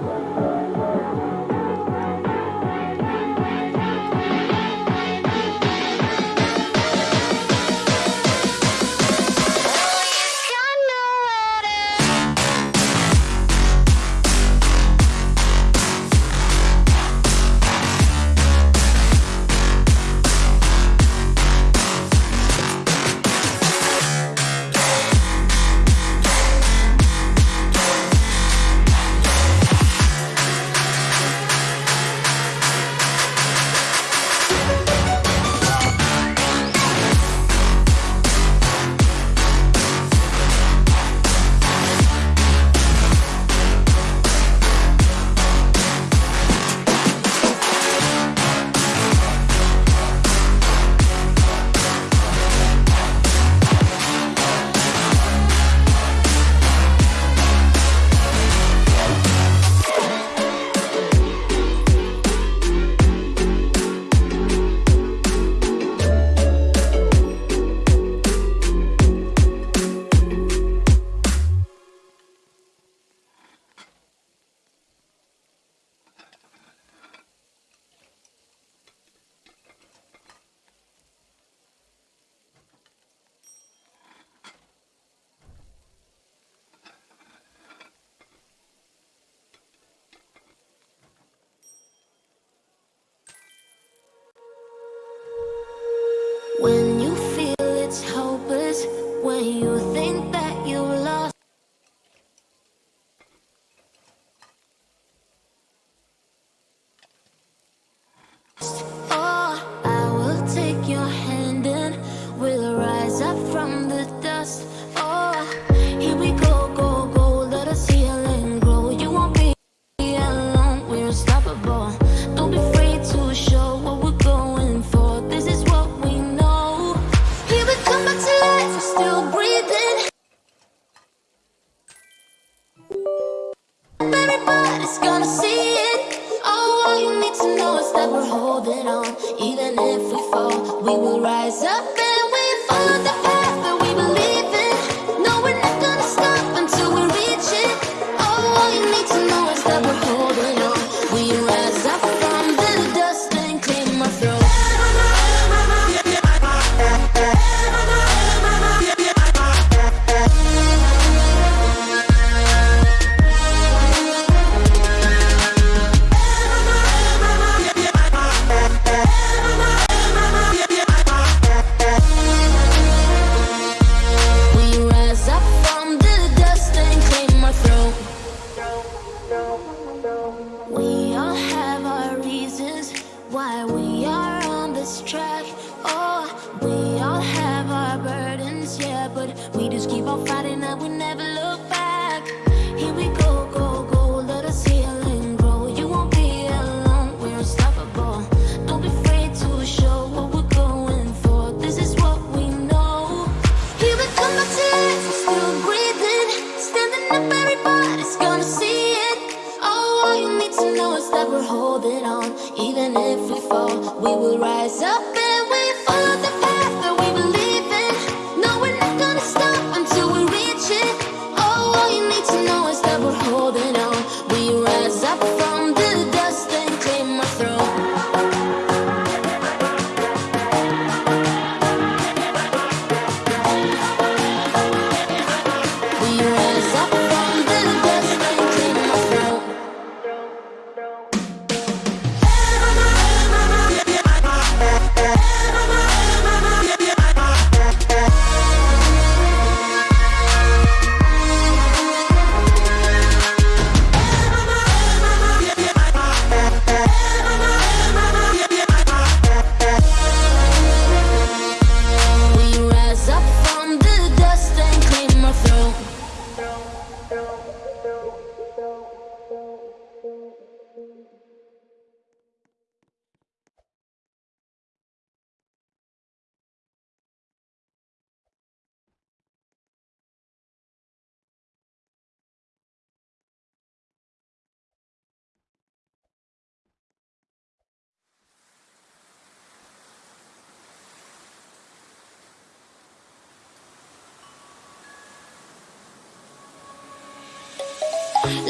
When you Everybody's gonna see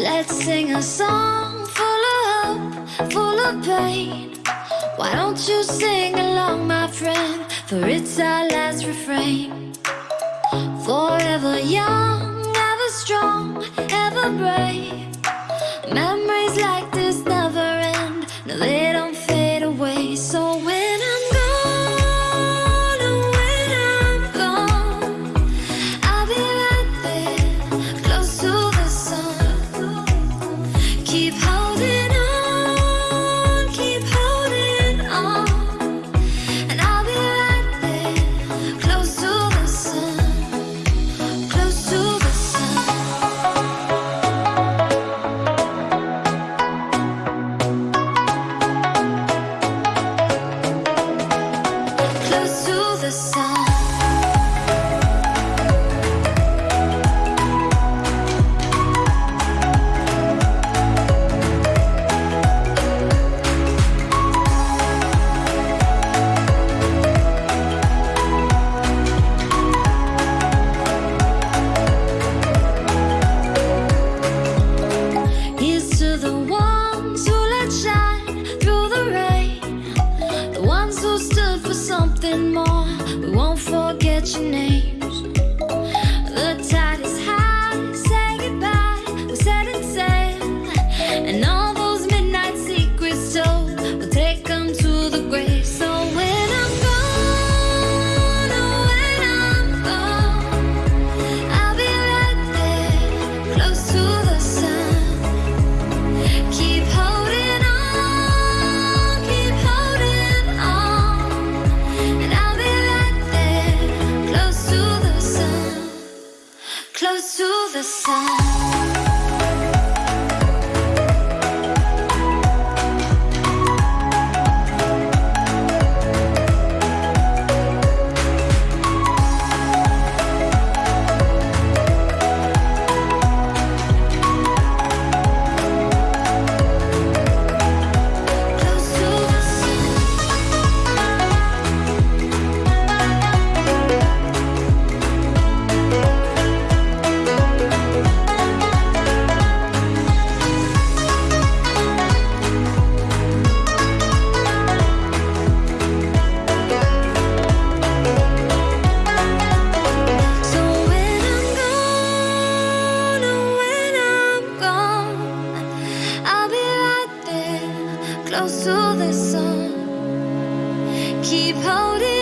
Let's sing a song full of hope, full of pain. Why don't you sing along, my friend? For it's our last refrain. Forever young, ever strong, ever brave. Memories like the sun. Keep holding.